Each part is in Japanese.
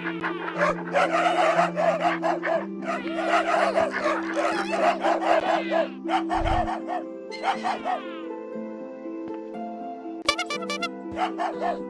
Ha ha ha!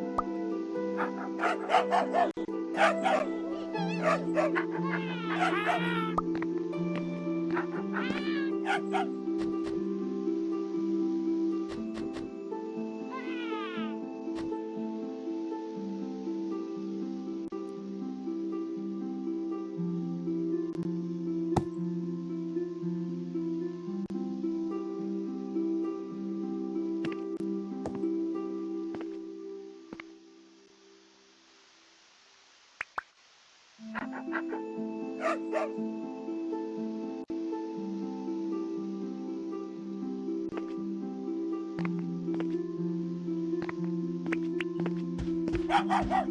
Ah!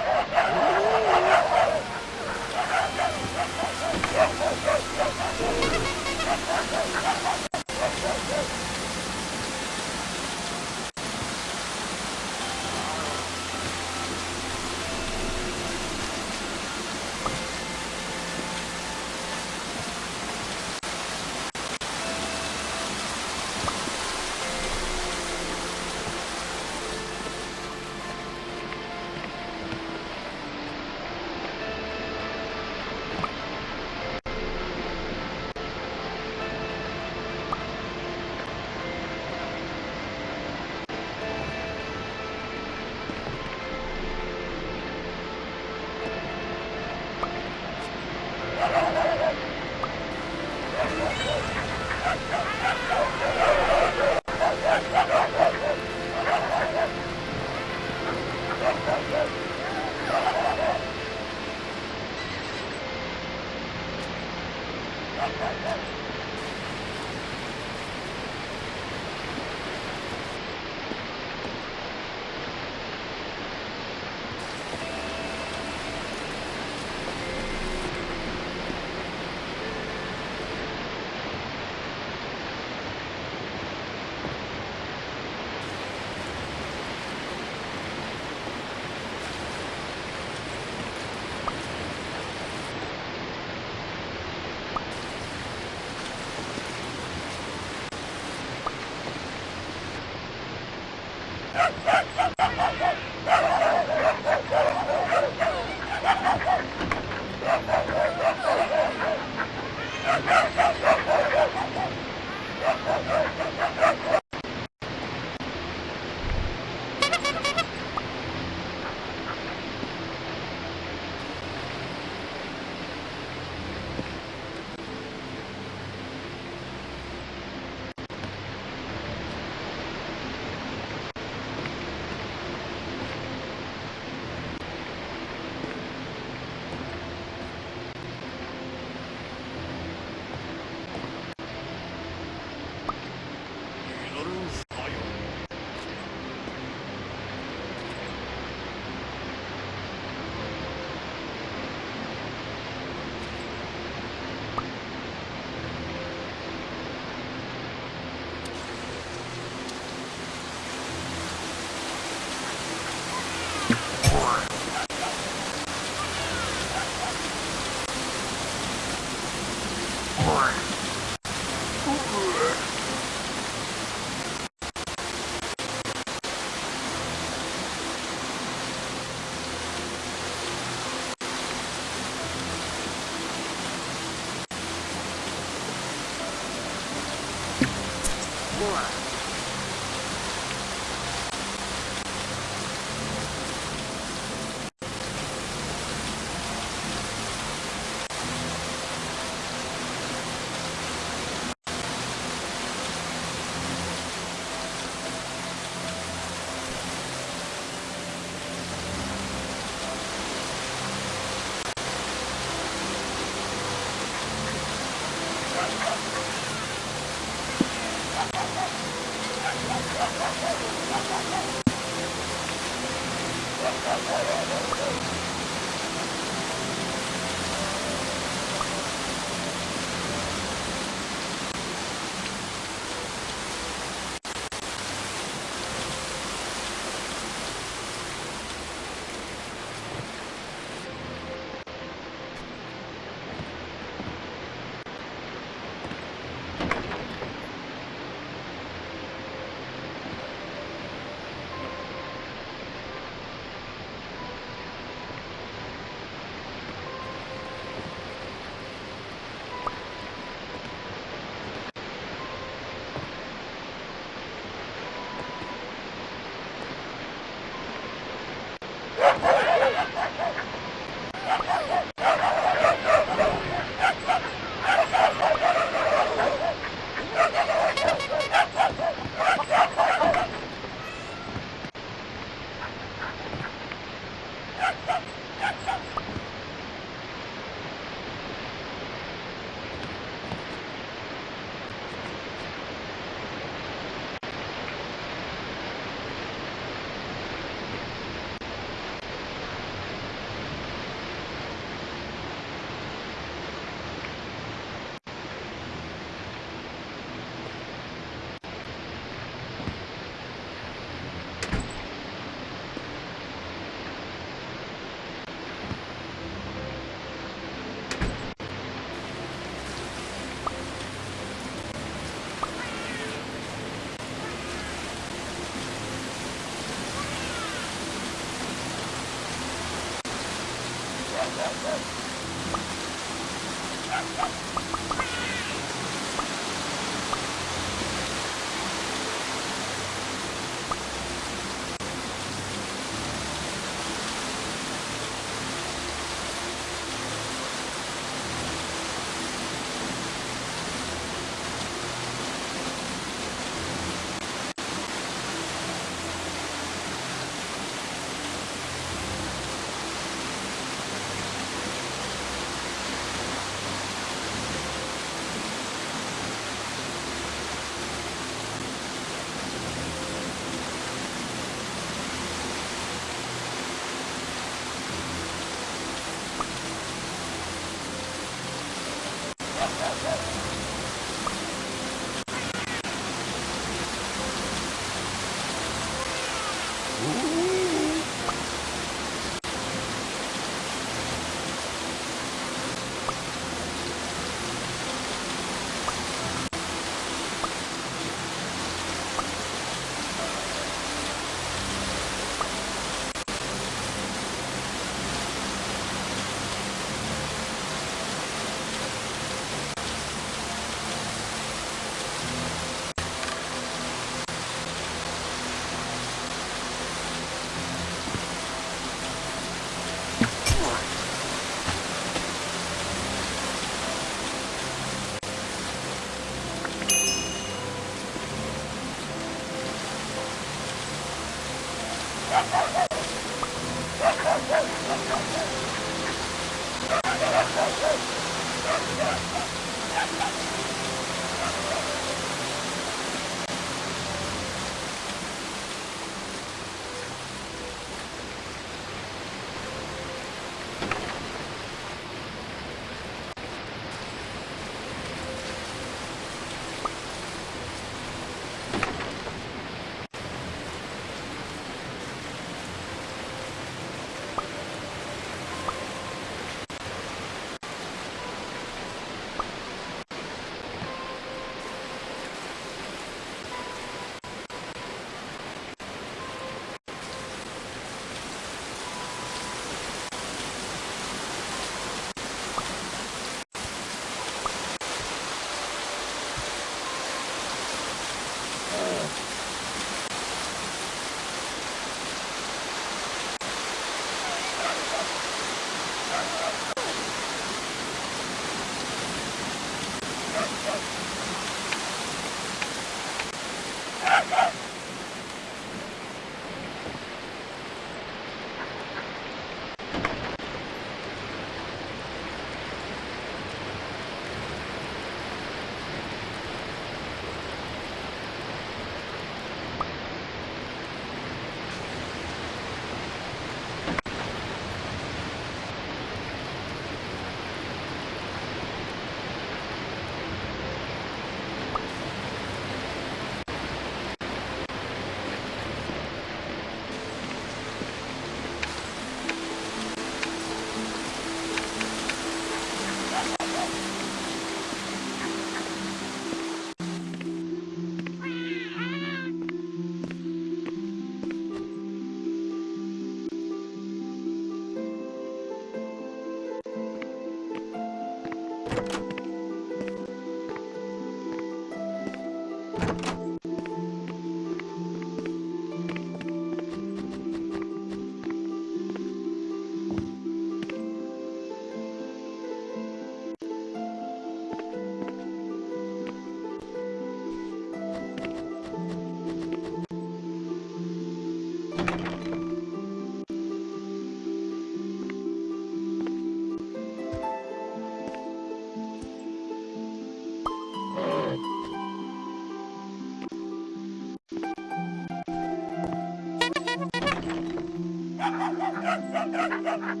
Ha ha ha ha!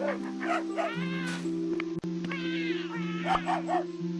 Ha ha ha!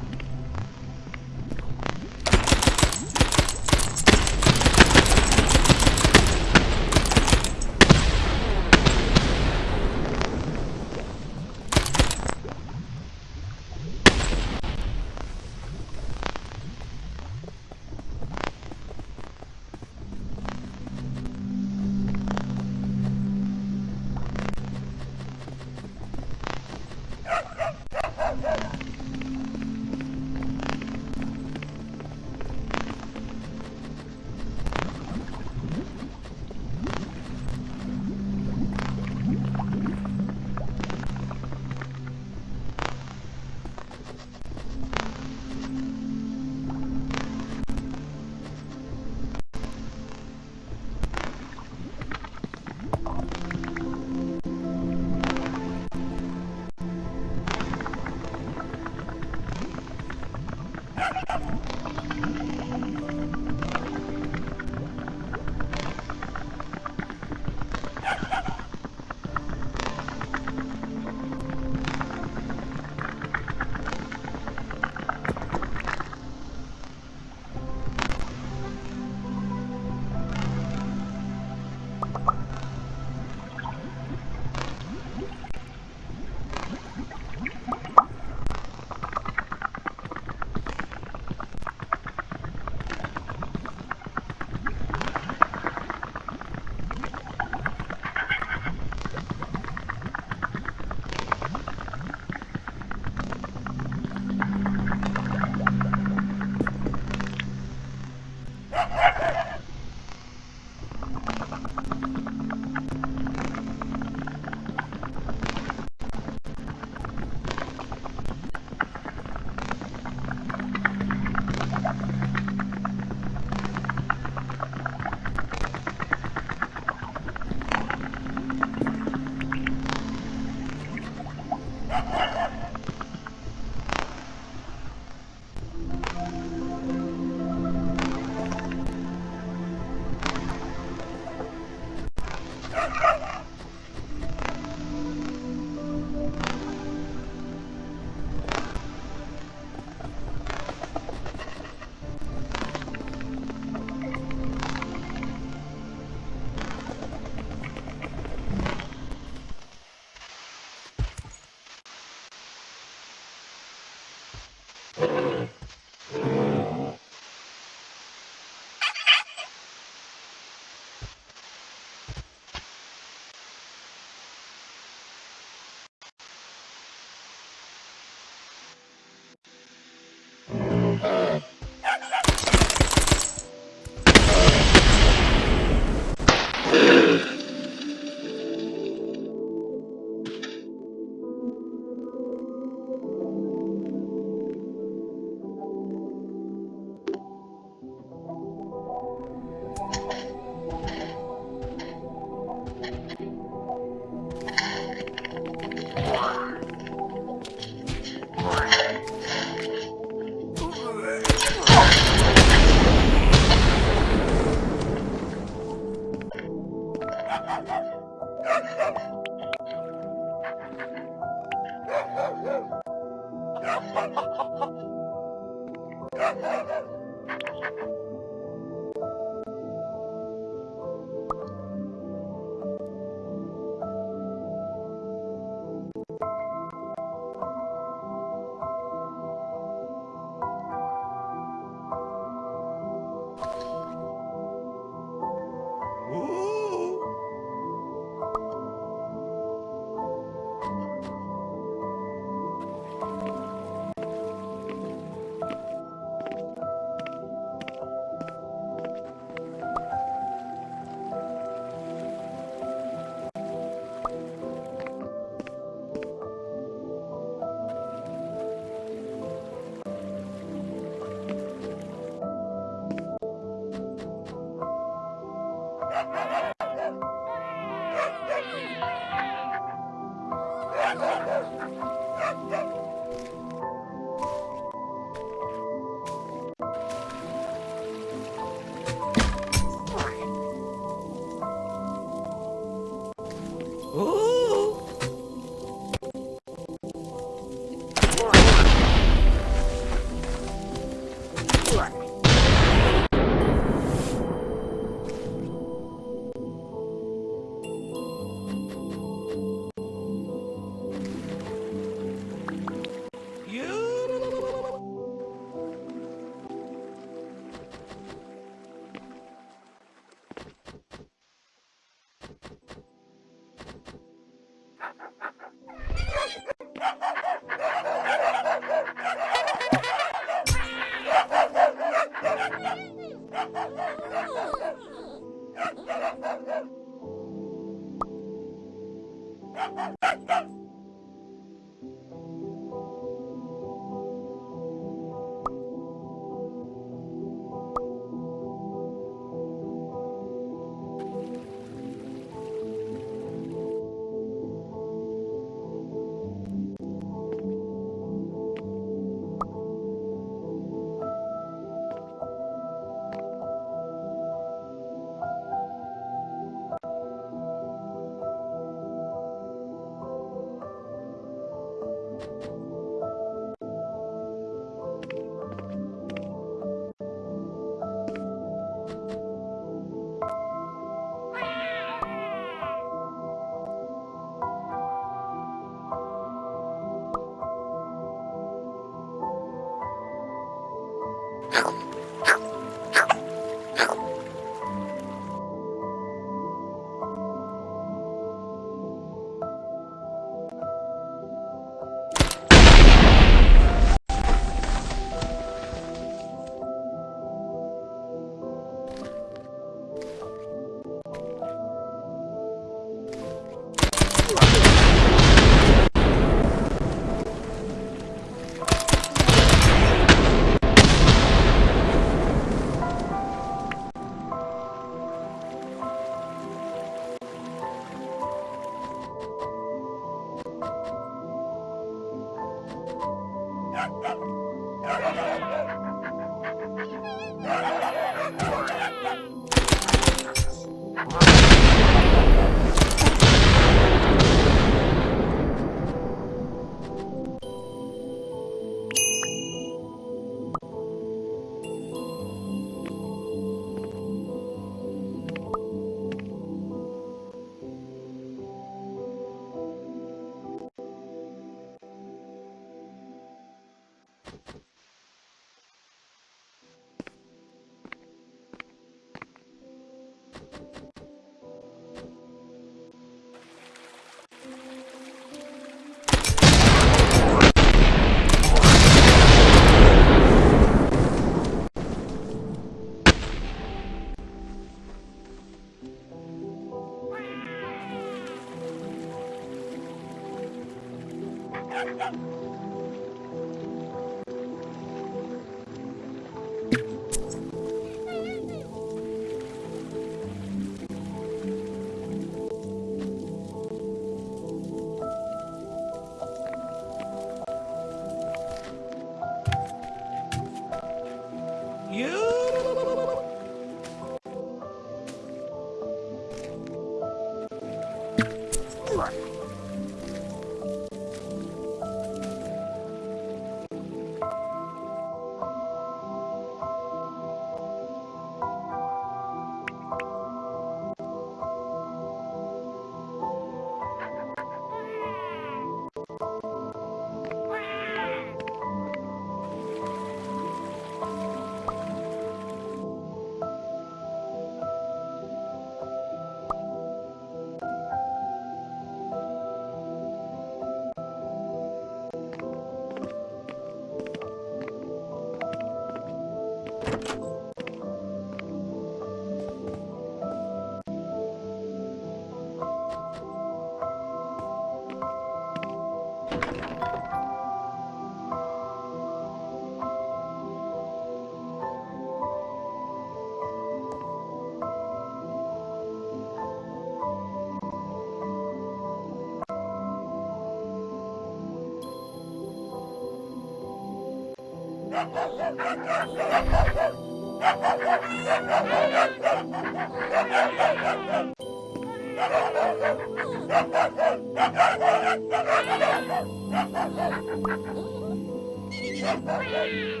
Yeah.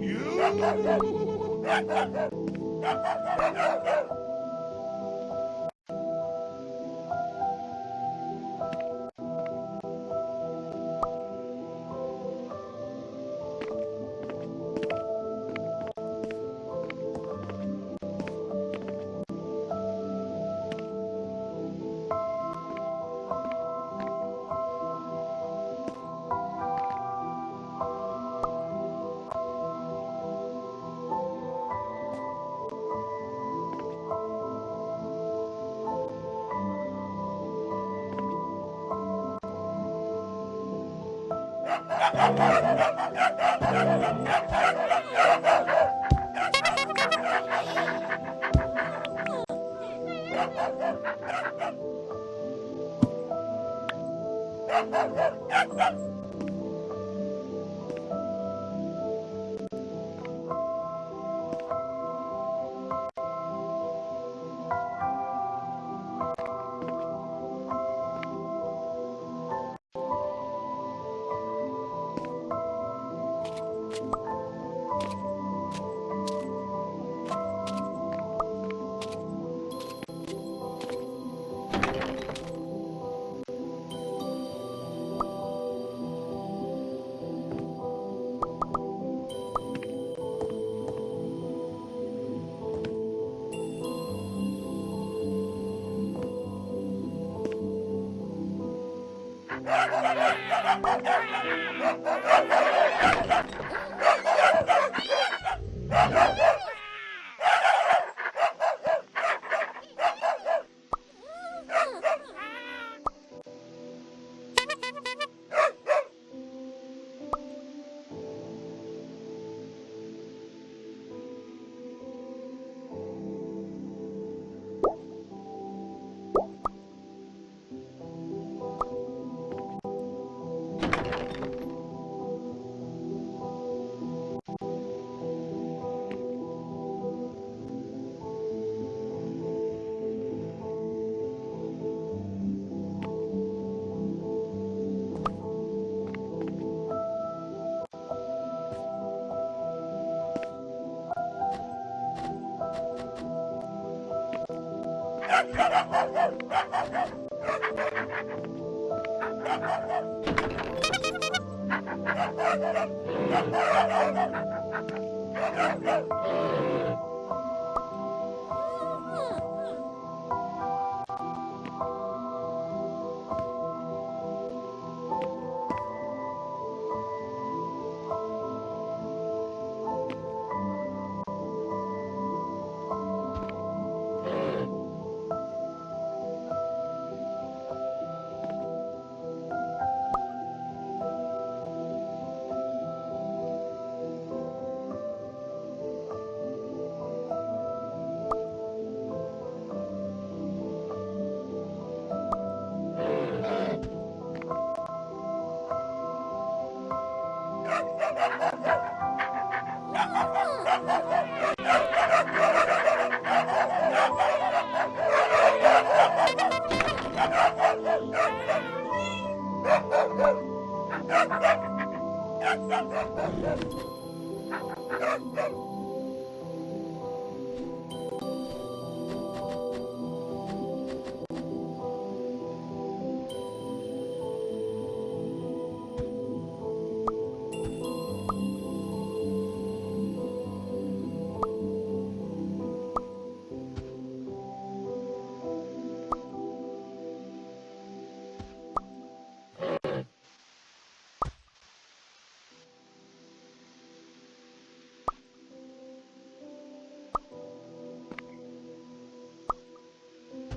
You!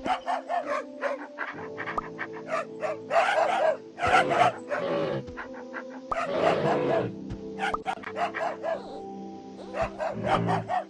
Ha ha ha!